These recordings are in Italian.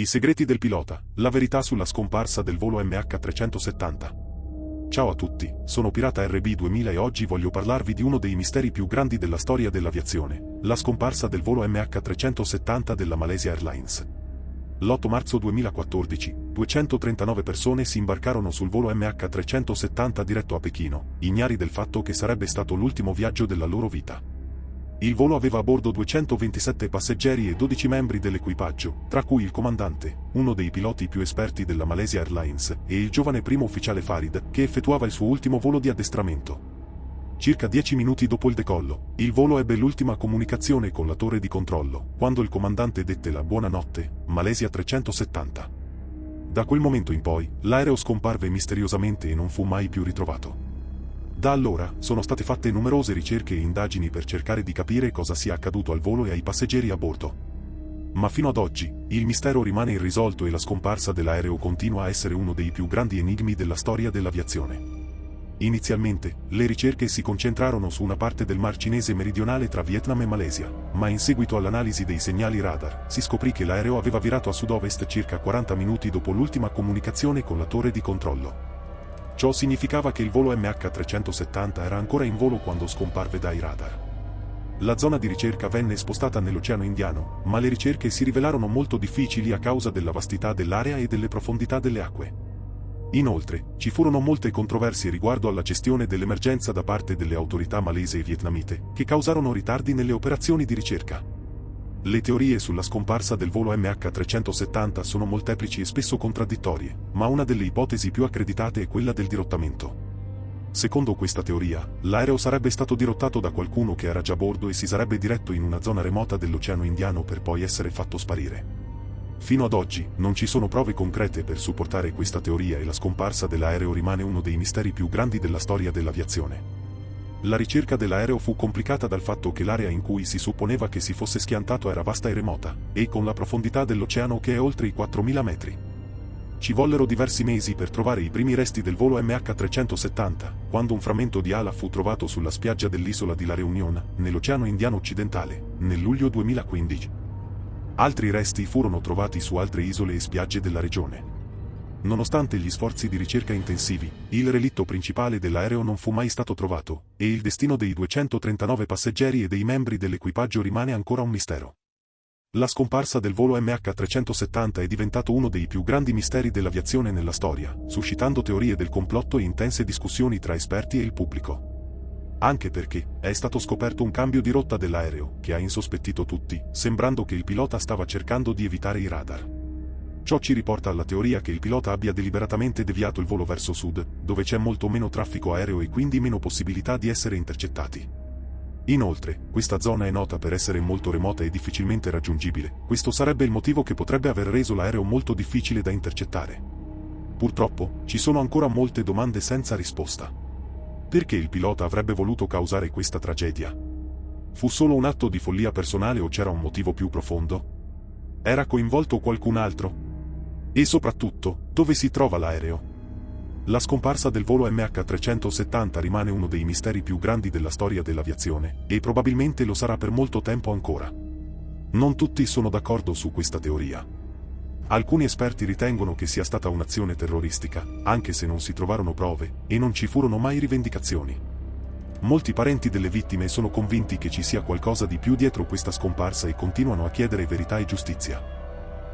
I segreti del pilota, la verità sulla scomparsa del volo MH370. Ciao a tutti, sono Pirata RB2000 e oggi voglio parlarvi di uno dei misteri più grandi della storia dell'aviazione, la scomparsa del volo MH370 della Malaysia Airlines. L'8 marzo 2014, 239 persone si imbarcarono sul volo MH370 diretto a Pechino, ignari del fatto che sarebbe stato l'ultimo viaggio della loro vita. Il volo aveva a bordo 227 passeggeri e 12 membri dell'equipaggio, tra cui il comandante, uno dei piloti più esperti della Malaysia Airlines, e il giovane primo ufficiale Farid, che effettuava il suo ultimo volo di addestramento. Circa 10 minuti dopo il decollo, il volo ebbe l'ultima comunicazione con la torre di controllo, quando il comandante dette la buonanotte, Malaysia 370. Da quel momento in poi, l'aereo scomparve misteriosamente e non fu mai più ritrovato. Da allora, sono state fatte numerose ricerche e indagini per cercare di capire cosa sia accaduto al volo e ai passeggeri a bordo. Ma fino ad oggi, il mistero rimane irrisolto e la scomparsa dell'aereo continua a essere uno dei più grandi enigmi della storia dell'aviazione. Inizialmente, le ricerche si concentrarono su una parte del Mar Cinese meridionale tra Vietnam e Malesia, ma in seguito all'analisi dei segnali radar, si scoprì che l'aereo aveva virato a sud-ovest circa 40 minuti dopo l'ultima comunicazione con la torre di controllo. Ciò significava che il volo MH370 era ancora in volo quando scomparve dai radar. La zona di ricerca venne spostata nell'Oceano Indiano, ma le ricerche si rivelarono molto difficili a causa della vastità dell'area e delle profondità delle acque. Inoltre, ci furono molte controversie riguardo alla gestione dell'emergenza da parte delle autorità malese e vietnamite, che causarono ritardi nelle operazioni di ricerca. Le teorie sulla scomparsa del volo MH370 sono molteplici e spesso contraddittorie, ma una delle ipotesi più accreditate è quella del dirottamento. Secondo questa teoria, l'aereo sarebbe stato dirottato da qualcuno che era già a bordo e si sarebbe diretto in una zona remota dell'Oceano Indiano per poi essere fatto sparire. Fino ad oggi, non ci sono prove concrete per supportare questa teoria e la scomparsa dell'aereo rimane uno dei misteri più grandi della storia dell'aviazione. La ricerca dell'aereo fu complicata dal fatto che l'area in cui si supponeva che si fosse schiantato era vasta e remota, e con la profondità dell'oceano che è oltre i 4.000 metri. Ci vollero diversi mesi per trovare i primi resti del volo MH370, quando un frammento di ala fu trovato sulla spiaggia dell'isola di La Reunion, nell'Oceano Indiano Occidentale, nel luglio 2015. Altri resti furono trovati su altre isole e spiagge della regione. Nonostante gli sforzi di ricerca intensivi, il relitto principale dell'aereo non fu mai stato trovato, e il destino dei 239 passeggeri e dei membri dell'equipaggio rimane ancora un mistero. La scomparsa del volo MH370 è diventato uno dei più grandi misteri dell'aviazione nella storia, suscitando teorie del complotto e intense discussioni tra esperti e il pubblico. Anche perché è stato scoperto un cambio di rotta dell'aereo, che ha insospettito tutti, sembrando che il pilota stava cercando di evitare i radar. Ciò ci riporta alla teoria che il pilota abbia deliberatamente deviato il volo verso sud, dove c'è molto meno traffico aereo e quindi meno possibilità di essere intercettati. Inoltre, questa zona è nota per essere molto remota e difficilmente raggiungibile, questo sarebbe il motivo che potrebbe aver reso l'aereo molto difficile da intercettare. Purtroppo, ci sono ancora molte domande senza risposta. Perché il pilota avrebbe voluto causare questa tragedia? Fu solo un atto di follia personale o c'era un motivo più profondo? Era coinvolto qualcun altro? E soprattutto, dove si trova l'aereo? La scomparsa del volo MH370 rimane uno dei misteri più grandi della storia dell'aviazione, e probabilmente lo sarà per molto tempo ancora. Non tutti sono d'accordo su questa teoria. Alcuni esperti ritengono che sia stata un'azione terroristica, anche se non si trovarono prove, e non ci furono mai rivendicazioni. Molti parenti delle vittime sono convinti che ci sia qualcosa di più dietro questa scomparsa e continuano a chiedere verità e giustizia.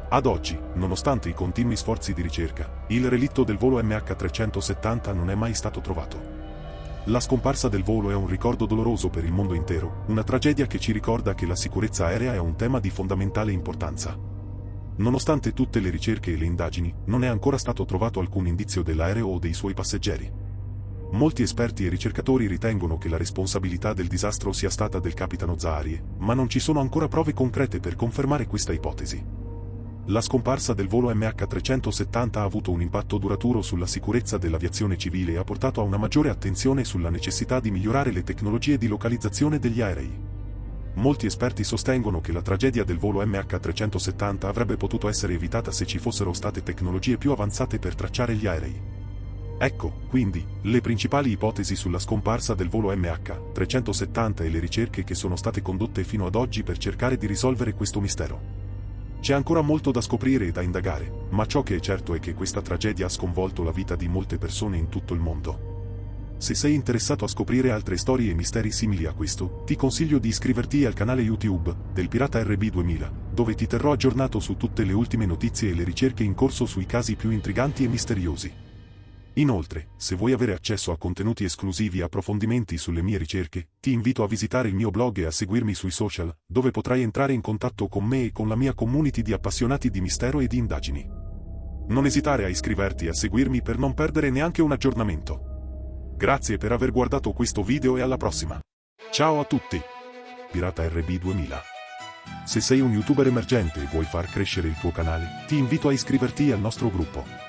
Ad oggi, nonostante i continui sforzi di ricerca, il relitto del volo MH370 non è mai stato trovato. La scomparsa del volo è un ricordo doloroso per il mondo intero, una tragedia che ci ricorda che la sicurezza aerea è un tema di fondamentale importanza. Nonostante tutte le ricerche e le indagini, non è ancora stato trovato alcun indizio dell'aereo o dei suoi passeggeri. Molti esperti e ricercatori ritengono che la responsabilità del disastro sia stata del capitano Zaharie, ma non ci sono ancora prove concrete per confermare questa ipotesi. La scomparsa del volo MH370 ha avuto un impatto duraturo sulla sicurezza dell'aviazione civile e ha portato a una maggiore attenzione sulla necessità di migliorare le tecnologie di localizzazione degli aerei. Molti esperti sostengono che la tragedia del volo MH370 avrebbe potuto essere evitata se ci fossero state tecnologie più avanzate per tracciare gli aerei. Ecco, quindi, le principali ipotesi sulla scomparsa del volo MH370 e le ricerche che sono state condotte fino ad oggi per cercare di risolvere questo mistero. C'è ancora molto da scoprire e da indagare, ma ciò che è certo è che questa tragedia ha sconvolto la vita di molte persone in tutto il mondo. Se sei interessato a scoprire altre storie e misteri simili a questo, ti consiglio di iscriverti al canale YouTube del Pirata RB2000, dove ti terrò aggiornato su tutte le ultime notizie e le ricerche in corso sui casi più intriganti e misteriosi. Inoltre, se vuoi avere accesso a contenuti esclusivi e approfondimenti sulle mie ricerche, ti invito a visitare il mio blog e a seguirmi sui social, dove potrai entrare in contatto con me e con la mia community di appassionati di mistero e di indagini. Non esitare a iscriverti e a seguirmi per non perdere neanche un aggiornamento. Grazie per aver guardato questo video e alla prossima. Ciao a tutti! Pirata RB2000 Se sei un youtuber emergente e vuoi far crescere il tuo canale, ti invito a iscriverti al nostro gruppo.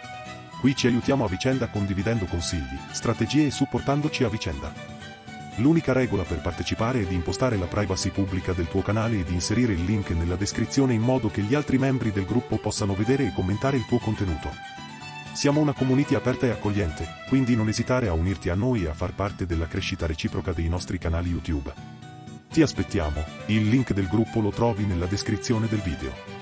Qui ci aiutiamo a vicenda condividendo consigli, strategie e supportandoci a vicenda. L'unica regola per partecipare è di impostare la privacy pubblica del tuo canale e di inserire il link nella descrizione in modo che gli altri membri del gruppo possano vedere e commentare il tuo contenuto. Siamo una community aperta e accogliente, quindi non esitare a unirti a noi e a far parte della crescita reciproca dei nostri canali YouTube. Ti aspettiamo, il link del gruppo lo trovi nella descrizione del video.